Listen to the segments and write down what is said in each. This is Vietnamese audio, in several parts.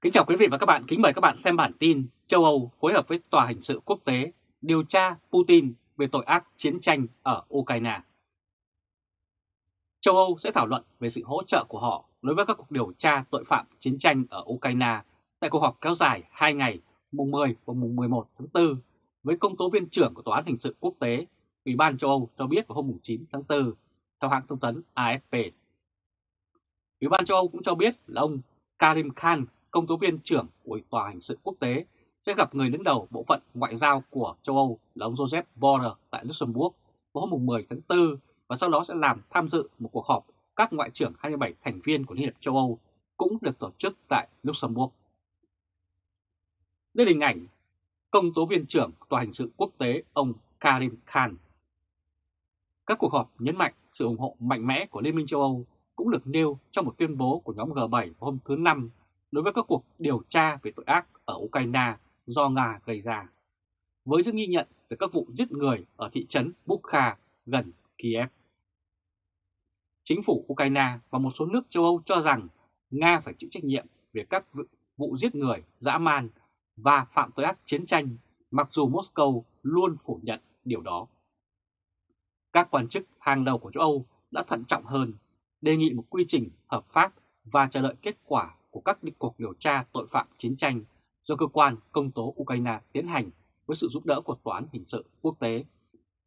Kính chào quý vị và các bạn, kính mời các bạn xem bản tin châu Âu phối hợp với Tòa hình sự quốc tế điều tra Putin về tội ác chiến tranh ở Ukraine. Châu Âu sẽ thảo luận về sự hỗ trợ của họ đối với các cuộc điều tra tội phạm chiến tranh ở Ukraine tại cuộc họp kéo dài 2 ngày mùng 10 và mùng 11 tháng 4 với công tố viên trưởng của Tòa án Hình sự Quốc tế, Ủy ban châu Âu cho biết vào hôm 9 tháng 4, theo hãng thông tấn AFP. Ủy ban châu Âu cũng cho biết là ông Karim Khan, công tố viên trưởng của Tòa Hình sự Quốc tế, sẽ gặp người đứng đầu bộ phận ngoại giao của châu Âu là ông Joseph Borrell tại Luxembourg vào hôm 10 tháng 4 và sau đó sẽ làm tham dự một cuộc họp các ngoại trưởng 27 thành viên của Liên hiệp châu Âu cũng được tổ chức tại Luxembourg. Đây là hình ảnh công tố viên trưởng Tòa hình sự quốc tế ông Karim Khan. Các cuộc họp nhấn mạnh sự ủng hộ mạnh mẽ của Liên minh châu Âu cũng được nêu trong một tuyên bố của nhóm G7 hôm thứ Năm đối với các cuộc điều tra về tội ác ở Ukraine do Nga gây ra, với sự ghi nhận về các vụ giết người ở thị trấn Bukha gần Kiev. Chính phủ Ukraine và một số nước châu Âu cho rằng Nga phải chịu trách nhiệm về các vụ giết người, dã man và phạm tội ác chiến tranh, mặc dù Moscow luôn phủ nhận điều đó. Các quan chức hàng đầu của châu Âu đã thận trọng hơn, đề nghị một quy trình hợp pháp và chờ đợi kết quả của các cuộc điều tra tội phạm chiến tranh do cơ quan công tố Ukraine tiến hành với sự giúp đỡ của Tòa án Hình sự Quốc tế,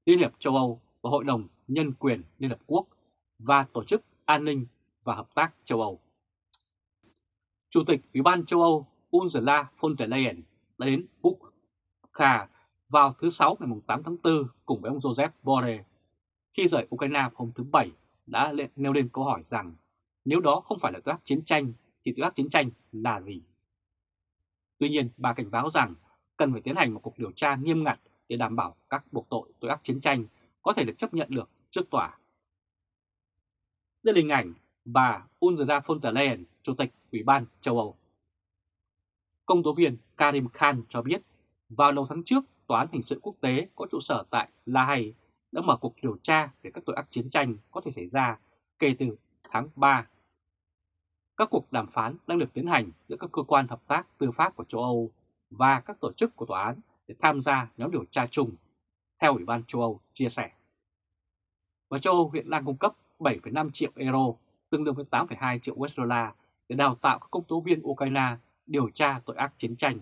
Liên hiệp châu Âu và Hội đồng Nhân quyền Liên Hợp Quốc và Tổ chức An ninh và Hợp tác châu Âu. Chủ tịch Ủy ban châu Âu Ursula von der Leyen đã đến Bukha vào thứ Sáu ngày 8 tháng 4 cùng với ông Joseph Borrell. Khi rời Ukraine hôm thứ Bảy đã nêu lên câu hỏi rằng nếu đó không phải là các chiến tranh thì tội ác chiến tranh là gì? Tuy nhiên, bà cảnh báo rằng cần phải tiến hành một cuộc điều tra nghiêm ngặt để đảm bảo các buộc tội tội ác chiến tranh có thể được chấp nhận được trước tòa. Đây là hình ảnh bà Ursula von der Leyen, Chủ tịch Ủy ban châu Âu. Công tố viên Karim Khan cho biết vào đầu tháng trước, Tòa án Hình sự Quốc tế có trụ sở tại La Hay đã mở cuộc điều tra về các tội ác chiến tranh có thể xảy ra kể từ tháng 3. Các cuộc đàm phán đang được tiến hành giữa các cơ quan hợp tác tư pháp của châu Âu và các tổ chức của tòa án để tham gia nhóm điều tra chung, theo Ủy ban châu Âu chia sẻ. Và châu Âu hiện đang cung cấp 7,5 triệu euro, tương đương với 8,2 triệu USD để đào tạo các công tố viên Ukraine điều tra tội ác chiến tranh.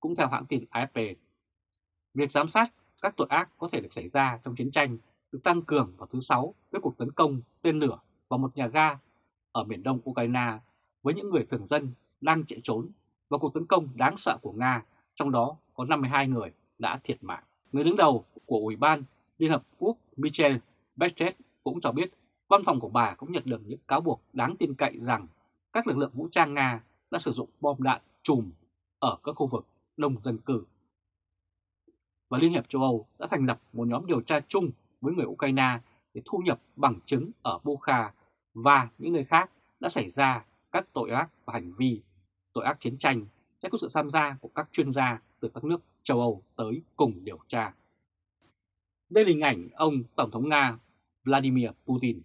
Cũng theo hãng tin AFP, việc giám sát các tội ác có thể được xảy ra trong chiến tranh được tăng cường vào thứ Sáu với cuộc tấn công tên lửa vào một nhà ga ở miền đông Ukraine với những người thường dân đang chạy trốn và cuộc tấn công đáng sợ của Nga, trong đó có 52 người đã thiệt mạng. Người đứng đầu của Ủy ban Liên Hợp Quốc Michel Bachelet cũng cho biết văn phòng của bà cũng nhận được những cáo buộc đáng tin cậy rằng các lực lượng vũ trang Nga đã sử dụng bom đạn chùm ở các khu vực đông dân cư. Và Liên hiệp châu Âu đã thành lập một nhóm điều tra chung với người Ukraine để thu nhập bằng chứng ở Bukha và những nơi khác đã xảy ra các tội ác và hành vi tội ác chiến tranh sẽ có sự tham gia của các chuyên gia từ các nước châu Âu tới cùng điều tra. Đây là hình ảnh ông Tổng thống Nga Vladimir Putin.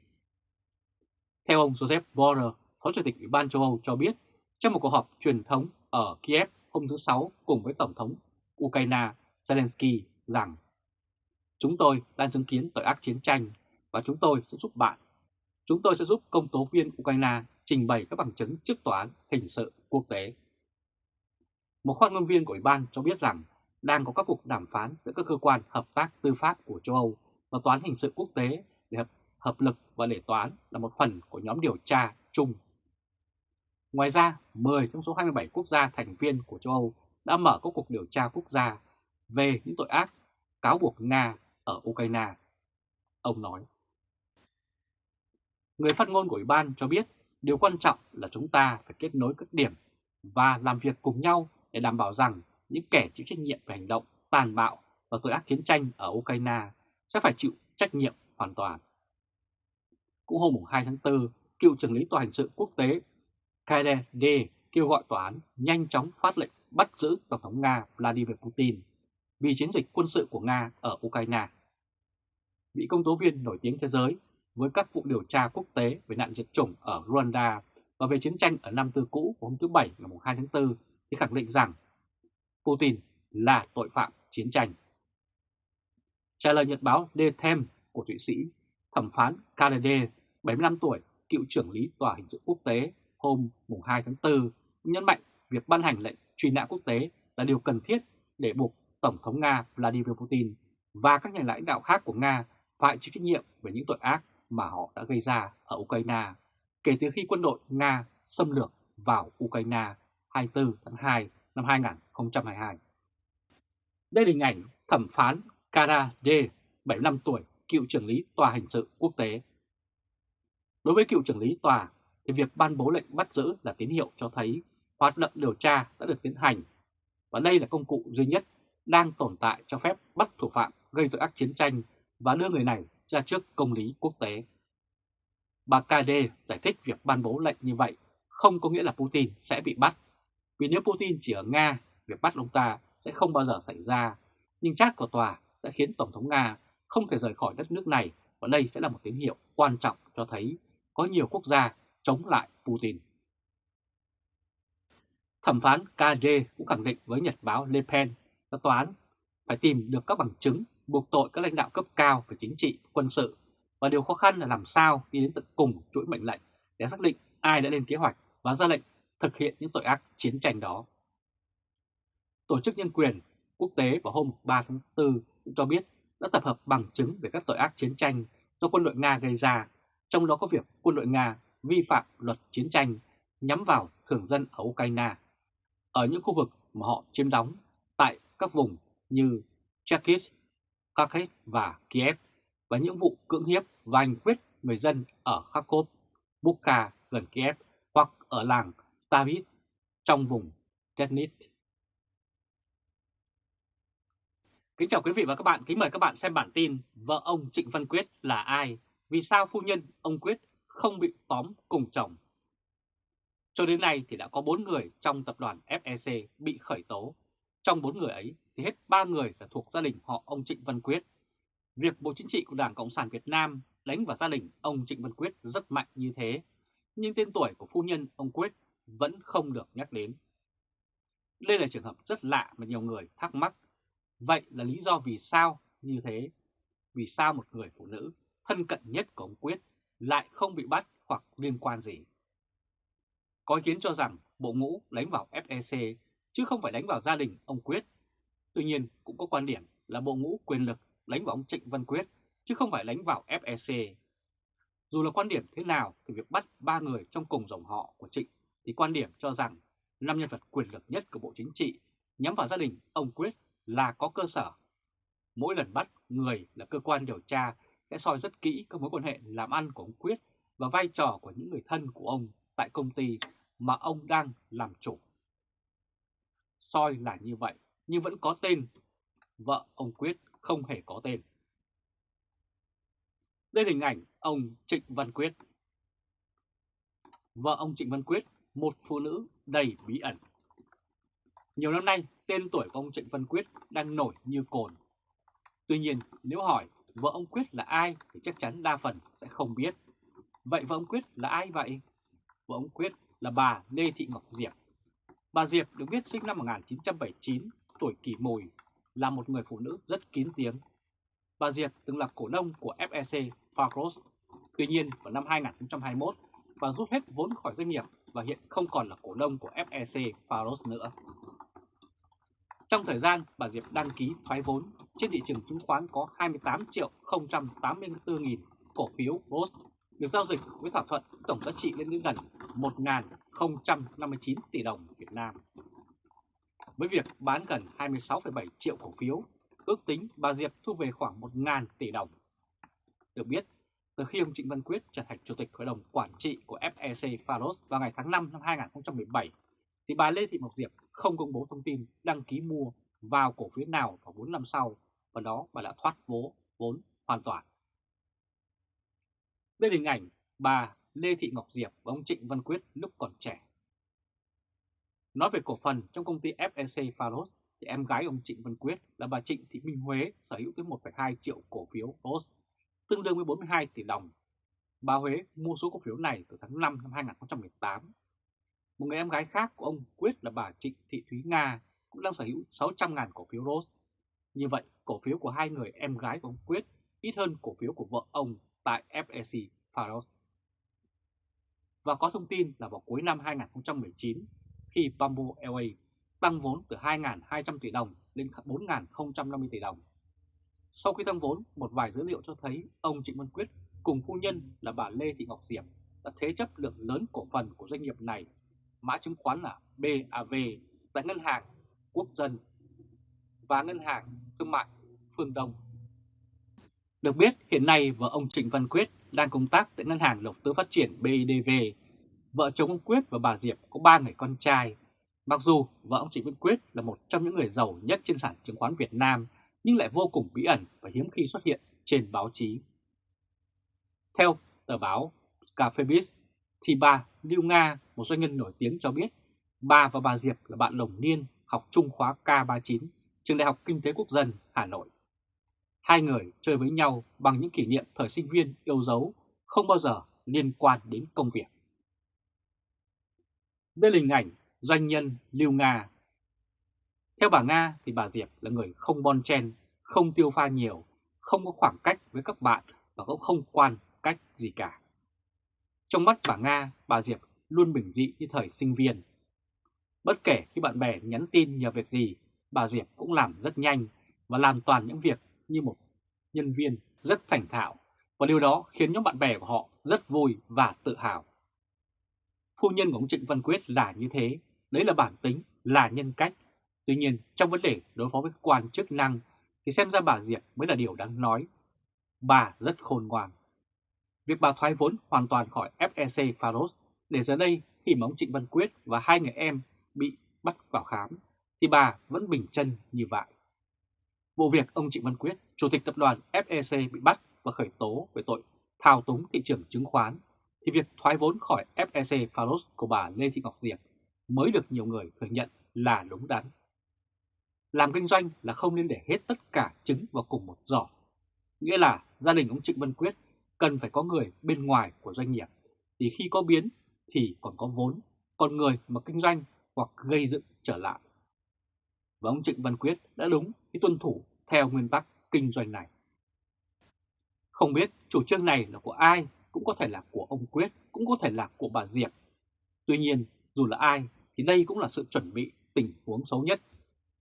Theo ông Joseph Borrell, Phó Chủ tịch Ủy ban châu Âu cho biết trong một cuộc họp truyền thống ở Kiev hôm thứ Sáu cùng với Tổng thống Ukraine Zelensky rằng Chúng tôi đang chứng kiến tội ác chiến tranh và chúng tôi sẽ giúp bạn. Chúng tôi sẽ giúp công tố viên Ukraine trình bày các bằng chứng trước tòa án hình sự quốc tế. Một phát ngôn viên của Ủy ban cho biết rằng đang có các cuộc đàm phán giữa các cơ quan hợp tác tư pháp của châu Âu và tòa án hình sự quốc tế để hợp, hợp lực và để tòa án là một phần của nhóm điều tra chung Ngoài ra, 10 trong số 27 quốc gia thành viên của châu Âu đã mở các cuộc điều tra quốc gia về những tội ác cáo buộc Nga ở Ukraine. Ông nói. Người phát ngôn của Ủy ban cho biết điều quan trọng là chúng ta phải kết nối các điểm và làm việc cùng nhau để đảm bảo rằng những kẻ chịu trách nhiệm về hành động tàn bạo và tội ác chiến tranh ở Ukraine sẽ phải chịu trách nhiệm hoàn toàn. Cũng hôm 2 tháng 4, cựu trưởng lý tòa hình sự quốc tế KD kêu gọi tòa án nhanh chóng phát lệnh bắt giữ Tổng thống Nga Vladimir Putin vì chiến dịch quân sự của Nga ở Ukraine. Vị công tố viên nổi tiếng thế giới với các vụ điều tra quốc tế về nạn diệt chủng ở Rwanda Và về chiến tranh ở năm tư cũ của hôm thứ Bảy ngày 2 tháng 4 thì khẳng định rằng Putin là tội phạm chiến tranh. Trả lời nhật báo The Times của Thụy Sĩ, thẩm phán Kennedy, 75 tuổi, cựu trưởng lý tòa hình sự quốc tế hôm 2 tháng 4 nhấn mạnh việc ban hành lệnh truy nã quốc tế là điều cần thiết để buộc Tổng thống Nga Vladimir Putin và các nhà lãnh đạo khác của Nga phải chịu trách nhiệm về những tội ác mà họ đã gây ra ở Ukraine kể từ khi quân đội Nga xâm lược vào Ukraine 24 tháng 2 năm 2022. Đây là hình ảnh thẩm phán Kara D, 75 tuổi, cựu trưởng lý tòa hình sự quốc tế. Đối với cựu trưởng lý tòa, thì việc ban bố lệnh bắt giữ là tín hiệu cho thấy hoạt động điều tra đã được tiến hành, và đây là công cụ duy nhất đang tồn tại cho phép bắt thủ phạm gây tội ác chiến tranh và đưa người này ra trước công lý quốc tế. Bà KD giải thích việc ban bố lệnh như vậy không có nghĩa là Putin sẽ bị bắt, vì nếu Putin chỉ ở Nga, việc bắt ông ta sẽ không bao giờ xảy ra, nhưng chắc của tòa sẽ khiến Tổng thống Nga không thể rời khỏi đất nước này và đây sẽ là một tín hiệu quan trọng cho thấy có nhiều quốc gia chống lại Putin. Thẩm phán KD cũng khẳng định với Nhật báo Le Pen là tòa án phải tìm được các bằng chứng buộc tội các lãnh đạo cấp cao về chính trị, quân sự và điều khó khăn là làm sao đi đến tận cùng chuỗi mệnh lệnh để xác định ai đã lên kế hoạch và ra lệnh thực hiện những tội ác chiến tranh đó. Tổ chức Nhân quyền Quốc tế vào hôm 3 tháng 4 cũng cho biết đã tập hợp bằng chứng về các tội ác chiến tranh do quân đội Nga gây ra, trong đó có việc quân đội Nga vi phạm luật chiến tranh nhắm vào thường dân ở Ukraine, ở những khu vực mà họ chiếm đóng tại các vùng như Cherkis, Kharkiv và Kiev và những vụ cưỡng hiếp và hành quyết người dân ở Kharkov, Bukha gần Kiev hoặc ở làng Stavit trong vùng Tetnit. Kính chào quý vị và các bạn, kính mời các bạn xem bản tin Vợ ông Trịnh Văn Quyết là ai? Vì sao phu nhân ông Quyết không bị tóm cùng chồng? Cho đến nay thì đã có 4 người trong tập đoàn FEC bị khởi tố. Trong 4 người ấy thì hết 3 người là thuộc gia đình họ ông Trịnh Văn Quyết. Việc Bộ Chính trị của Đảng Cộng sản Việt Nam đánh vào gia đình ông Trịnh Văn Quyết rất mạnh như thế, nhưng tên tuổi của phu nhân ông Quyết vẫn không được nhắc đến. Đây là trường hợp rất lạ mà nhiều người thắc mắc. Vậy là lý do vì sao như thế? Vì sao một người phụ nữ thân cận nhất của ông Quyết lại không bị bắt hoặc liên quan gì? Có ý kiến cho rằng bộ ngũ đánh vào FEC chứ không phải đánh vào gia đình ông Quyết. Tuy nhiên cũng có quan điểm là bộ ngũ quyền lực đánh vào ông Trịnh Văn Quyết chứ không phải đánh vào FEC. Dù là quan điểm thế nào thì việc bắt ba người trong cùng dòng họ của Trịnh thì quan điểm cho rằng năm nhân vật quyền lực nhất của Bộ Chính trị nhắm vào gia đình ông Quyết là có cơ sở. Mỗi lần bắt người là cơ quan điều tra sẽ soi rất kỹ các mối quan hệ làm ăn của ông Quyết và vai trò của những người thân của ông tại công ty mà ông đang làm chủ. Soi là như vậy, nhưng vẫn có tên. Vợ ông Quyết không hề có tên. Đây là hình ảnh ông Trịnh Văn Quyết. Vợ ông Trịnh Văn Quyết, một phụ nữ đầy bí ẩn. Nhiều năm nay, tên tuổi của ông Trịnh Văn Quyết đang nổi như cồn. Tuy nhiên, nếu hỏi vợ ông Quyết là ai thì chắc chắn đa phần sẽ không biết. Vậy vợ ông Quyết là ai vậy? Vợ ông Quyết là bà Lê Thị Ngọc Diệp. Bà Diệp được biết sinh năm 1979, tuổi kỷ mùi, là một người phụ nữ rất kín tiếng. Bà Diệp từng là cổ đông của FEC Farros. Tuy nhiên, vào năm 2021, bà rút hết vốn khỏi doanh nghiệp và hiện không còn là cổ đông của FEC Faros nữa. Trong thời gian bà Diệp đăng ký thoái vốn, trên thị trường chứng khoán có 28 triệu 084 nghìn cổ phiếu ROS được giao dịch với thỏa thuận tổng giá trị lên đến gần 1.059 tỷ đồng Việt Nam. Với việc bán gần 26,7 triệu cổ phiếu, ước tính bà Diệp thu về khoảng 1.000 tỷ đồng. Được biết, từ khi ông Trịnh Văn Quyết trở thành Chủ tịch Hội đồng Quản trị của FEC Faros vào ngày tháng 5 năm 2017, thì bà Lê Thị Mộc Diệp không công bố thông tin đăng ký mua vào cổ phiếu nào vào 4 năm sau, và đó bà đã thoát vố vốn hoàn toàn. Đây là hình ảnh bà Lê Thị Ngọc Diệp và ông Trịnh Văn Quyết lúc còn trẻ. Nói về cổ phần trong công ty FEC Faros, thì em gái ông Trịnh Văn Quyết là bà Trịnh Thị Minh Huế sở hữu tới 1,2 triệu cổ phiếu Faros, tương đương với 42 tỷ đồng. bà Huế mua số cổ phiếu này từ tháng 5 năm 2018. Một người em gái khác của ông Quyết là bà Trịnh Thị Thúy Nga cũng đang sở hữu 600.000 cổ phiếu Rose. Như vậy, cổ phiếu của hai người em gái của ông Quyết ít hơn cổ phiếu của vợ ông tại FEC Faros. Và có thông tin là vào cuối năm 2019, khi Bamboo Airways tăng vốn từ 2.200 tỷ đồng lên 4.050 tỷ đồng. Sau khi tăng vốn, một vài dữ liệu cho thấy ông Trịnh Văn Quyết cùng phu nhân là bà Lê Thị Ngọc Diệp đã thế chấp lượng lớn cổ phần của doanh nghiệp này, mã chứng khoán là BAV tại Ngân hàng Quốc dân và Ngân hàng Thương mại Phương Đông. Được biết, hiện nay vợ ông Trịnh Văn Quyết đang công tác tại Ngân hàng Đầu tư Phát triển BIDV. Vợ chồng ông Quyết và bà Diệp có ba người con trai. Mặc dù vợ ông Trịnh Văn Quyết là một trong những người giàu nhất trên sản chứng khoán Việt Nam, nhưng lại vô cùng bí ẩn và hiếm khi xuất hiện trên báo chí. Theo tờ báo Cafebiz, thì bà Lưu Nga, một doanh nhân nổi tiếng cho biết, bà và bà Diệp là bạn đồng niên học trung khóa K39, trường Đại học Kinh tế Quốc dân Hà Nội. Hai người chơi với nhau bằng những kỷ niệm thời sinh viên yêu dấu, không bao giờ liên quan đến công việc. Đây là hình ảnh doanh nhân Lưu Nga. Theo bà Nga thì bà Diệp là người không bon chen, không tiêu pha nhiều, không có khoảng cách với các bạn và cũng không quan cách gì cả. Trong mắt bà Nga, bà Diệp luôn bình dị như thời sinh viên. Bất kể khi bạn bè nhắn tin nhờ việc gì, bà Diệp cũng làm rất nhanh và làm toàn những việc như một nhân viên rất thành thạo và điều đó khiến nhóm bạn bè của họ rất vui và tự hào. Phu nhân của ông Trịnh Văn Quyết là như thế, đấy là bản tính, là nhân cách. Tuy nhiên, trong vấn đề đối phó với quan chức năng thì xem ra bà Diệp mới là điều đáng nói. Bà rất khôn ngoan. Việc bà thoái vốn hoàn toàn khỏi FEC Faros. để giờ đây khi mà ông Trịnh Văn Quyết và hai người em bị bắt vào khám thì bà vẫn bình chân như vậy. Vụ việc ông Trịnh Văn Quyết, Chủ tịch Tập đoàn FEC bị bắt và khởi tố về tội thao túng thị trường chứng khoán, thì việc thoái vốn khỏi FEC Faros của bà Lê Thị Ngọc Diệp mới được nhiều người thừa nhận là đúng đắn. Làm kinh doanh là không nên để hết tất cả trứng vào cùng một giỏ. Nghĩa là gia đình ông Trịnh Văn Quyết cần phải có người bên ngoài của doanh nghiệp, thì khi có biến thì còn có vốn, còn người mà kinh doanh hoặc gây dựng trở lại. Và ông Trịnh Văn Quyết đã đúng khi tuân thủ theo nguyên tắc kinh doanh này. Không biết chủ trương này là của ai, cũng có thể là của ông Quyết, cũng có thể là của bà Diệp. Tuy nhiên, dù là ai thì đây cũng là sự chuẩn bị tình huống xấu nhất.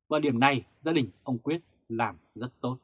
Và điểm này gia đình ông Quyết làm rất tốt.